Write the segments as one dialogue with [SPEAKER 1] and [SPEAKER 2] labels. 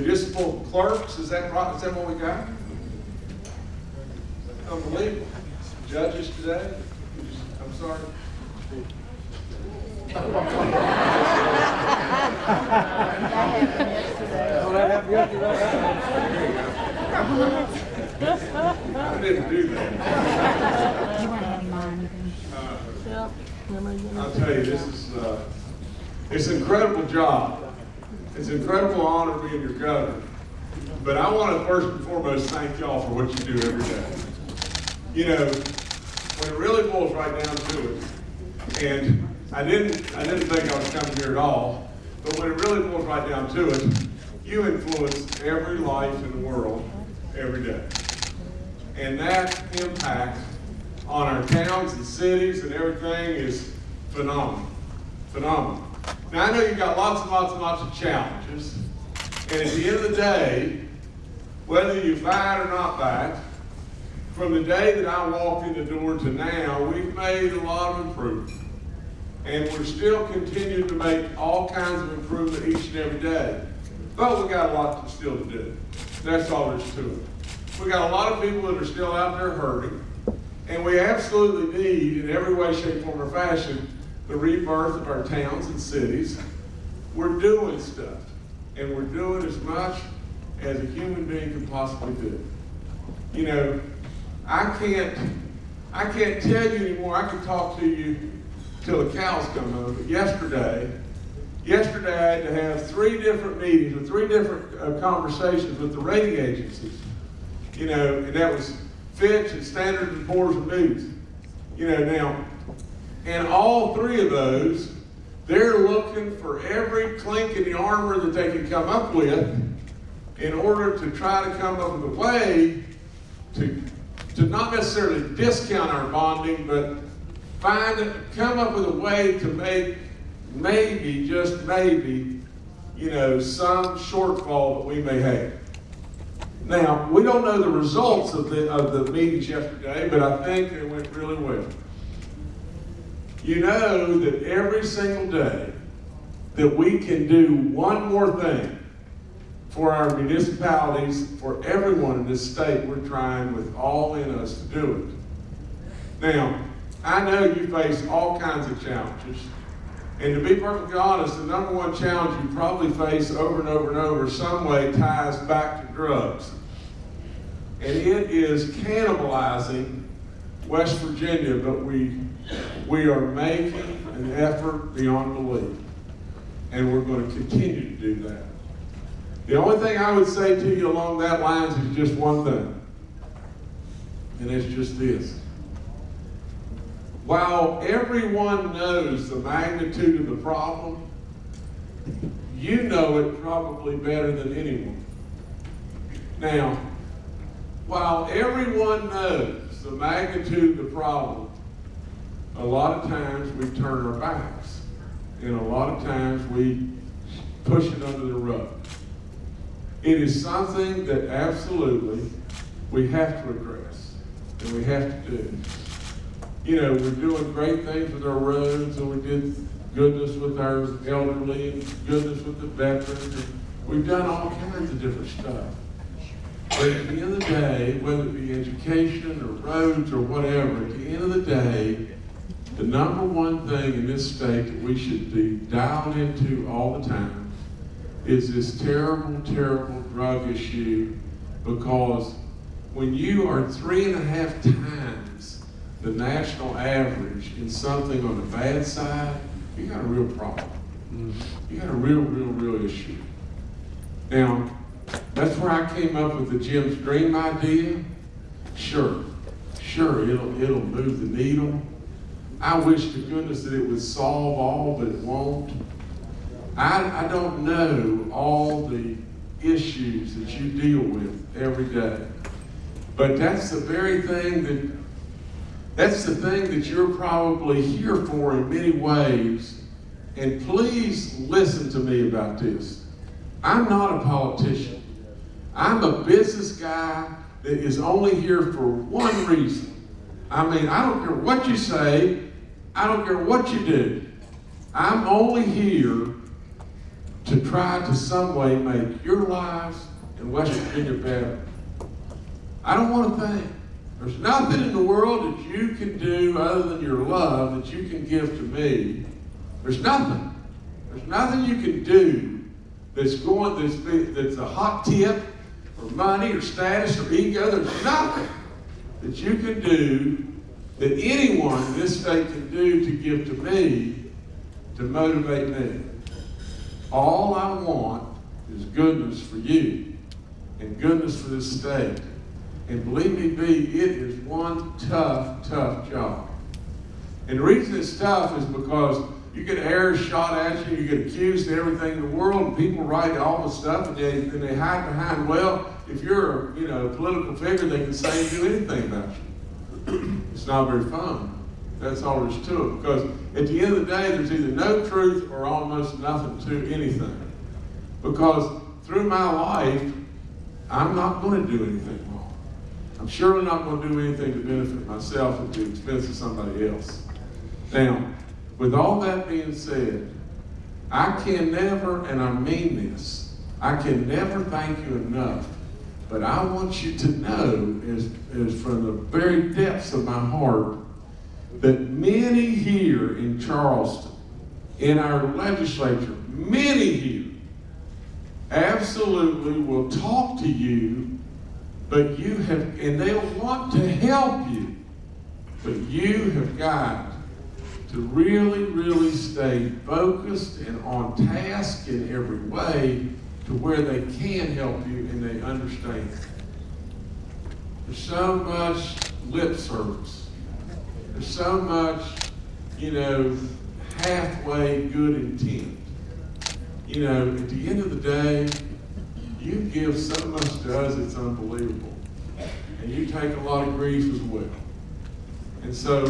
[SPEAKER 1] municipal clerks, is that right? Is that what we got? Unbelievable. Judges today? I'm sorry. I didn't do that.
[SPEAKER 2] You.
[SPEAKER 1] Uh, I'll tell you, this is, uh, it's an incredible job. It's an incredible honor being your governor. But I want to first and foremost thank y'all for what you do every day. You know, when it really boils right down to it, and I didn't, I didn't think I was coming here at all, but when it really boils right down to it, you influence every life in the world every day. And that impact on our towns and cities and everything is phenomenal. Phenomenal. Now, I know you've got lots and lots and lots of challenges. And at the end of the day, whether you fight or not fight, from the day that I walked in the door to now, we've made a lot of improvement. And we're still continuing to make all kinds of improvement each and every day. But we've got a lot to still to do. That's all there's to it. We've got a lot of people that are still out there hurting. And we absolutely need, in every way, shape, form, or fashion, the rebirth of our towns and cities. We're doing stuff. And we're doing as much as a human being can possibly do. You know, I can't, I can't tell you anymore. I can talk to you till the cows come home. But yesterday, yesterday I had to have three different meetings or three different uh, conversations with the rating agencies. You know, and that was Fitch and Standard and Poor's and Moody's. You know, now, and all three of those, they're looking for every clink in the armor that they can come up with in order to try to come up with a way to, to not necessarily discount our bonding, but find, come up with a way to make maybe, just maybe, you know, some shortfall that we may have. Now, we don't know the results of the, of the meetings yesterday, but I think they went really well. You know that every single day that we can do one more thing for our municipalities, for everyone in this state, we're trying with all in us to do it. Now, I know you face all kinds of challenges. And to be perfectly honest, the number one challenge you probably face over and over and over some way ties back to drugs. And it is cannibalizing West Virginia, but we, we are making an effort beyond belief. And we're going to continue to do that. The only thing I would say to you along that lines is just one thing. And it's just this. While everyone knows the magnitude of the problem, you know it probably better than anyone. Now, while everyone knows the magnitude of the problem, a lot of times we turn our backs. And a lot of times we push it under the rug. It is something that absolutely we have to address and we have to do. You know, we're doing great things with our roads and we did goodness with our elderly and goodness with the veterans. And we've done all kinds of different stuff. But at the end of the day, whether it be education or roads or whatever, at the end of the day, the number one thing in this state that we should be dialed into all the time is this terrible, terrible drug issue because when you are three and a half times the national average in something on the bad side, you got a real problem. Mm-hmm. You got a real, real, real issue. Now, that's where I came up with the Jim's Dream idea. Sure, sure, it'll, it'll move the needle. I wish to goodness that it would solve all, but it won't. I, I don't know all the issues that you deal with every day. But that's the very thing that, that's the thing that you're probably here for in many ways. And please listen to me about this. I'm not a politician. I'm a business guy that is only here for one reason. I mean, I don't care what you say. I don't care what you do. I'm only here to try to some way make your lives in West Virginia better. I don't want to think. There's nothing in the world that you can do other than your love that you can give to me. There's nothing. There's nothing you can do that's going that's, that's a hot tip or money or status or ego. There's nothing that you can do that anyone in this state can do to give to me to motivate me. All I want is goodness for you and goodness for this state. And believe me, B, it is one tough, tough job. And the reason it's tough is because you get errors shot at you, you get accused of everything in the world, and people write all the stuff, and they, and they hide behind, well, if you're you know, a political figure, they can say and do anything about you. It's not very fun. That's all there is to it. Because at the end of the day, there's either no truth or almost nothing to anything. Because through my life, I'm not going to do anything wrong. I'm surely not going to do anything to benefit myself at the expense of somebody else. Now, with all that being said, I can never, and I mean this, I can never thank you enough. But I want you to know, is, is from the very depths of my heart, that many here in Charleston, in our legislature, many here, absolutely will talk to you, but you have, and they'll want to help you, but you have got to really, really stay focused and on task in every way to where they can help you and they understand. There's so much lip service. There's so much, you know, halfway good intent. You know, at the end of the day, you give so much to us, it's unbelievable. And you take a lot of grief as well. And so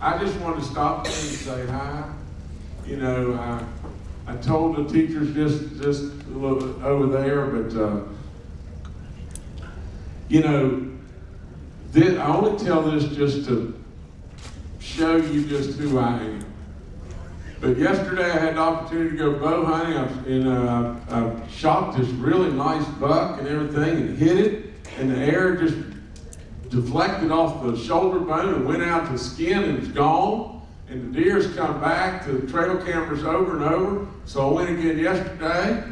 [SPEAKER 1] I just wanted to stop and say hi. You know, I, I told the teachers just just a little bit over there, but uh, you know, this, I only tell this just to show you just who I am. But yesterday I had the opportunity to go bow hunting, I, and uh, I shot this really nice buck and everything, and hit it, and the air just deflected off the shoulder bone and went out to skin and it's gone. And the deer's come back to the trail cameras over and over. So I went again yesterday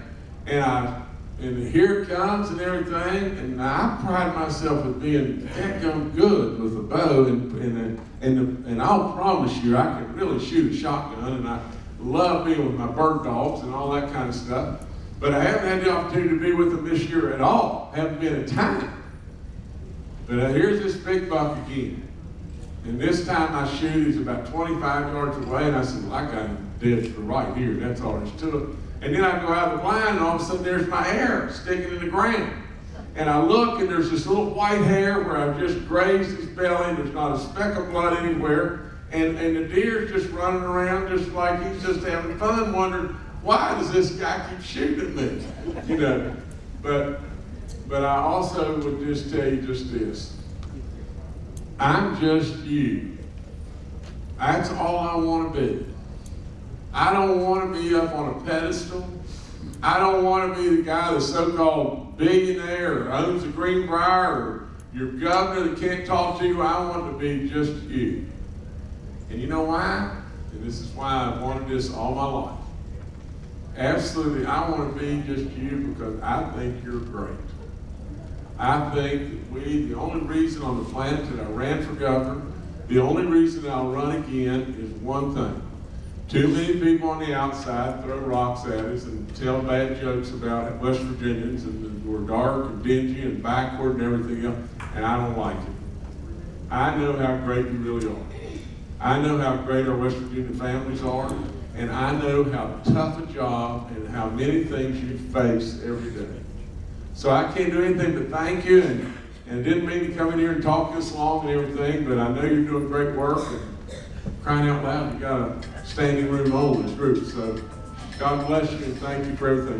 [SPEAKER 1] and I and here it comes and everything. And I pride myself with being heck good with a bow and and and, and I'll promise you I can really shoot a shotgun and I love being with my bird dogs and all that kind of stuff. But I haven't had the opportunity to be with them this year at all. Haven't been a time. But uh, here's this big buck again. And this time I shoot, he's about 25 yards away, and I said, well, I got him dead for right here. That's all it. And then I go out of the blind, and all of a sudden there's my hair sticking in the ground. And I look, and there's this little white hair where I've just grazed his belly. There's not a speck of blood anywhere. And, and the deer's just running around just like he's just having fun, wondering, why does this guy keep shooting me? You know, but but I also would just tell you just this. I'm just you. That's all I want to be. I don't want to be up on a pedestal. I don't want to be the guy, the so-called billionaire or owns a Greenbrier or your governor that can't talk to you. I want to be just you. And you know why? And this is why I've wanted this all my life. Absolutely, I want to be just you because I think you're great. I think that we, the only reason on the planet that I ran for governor, the only reason I'll run again is one thing. Too many people on the outside throw rocks at us and tell bad jokes about West Virginians and we're dark and dingy and backward and everything else, and I don't like it. I know how great you really are. I know how great our West Virginia families are, and I know how tough a job and how many things you face every day. So I can't do anything but thank you, and, and didn't mean to come in here and talk this long and everything, but I know you're doing great work, and crying out loud, you got a standing room only group. So God bless you, and thank you for everything.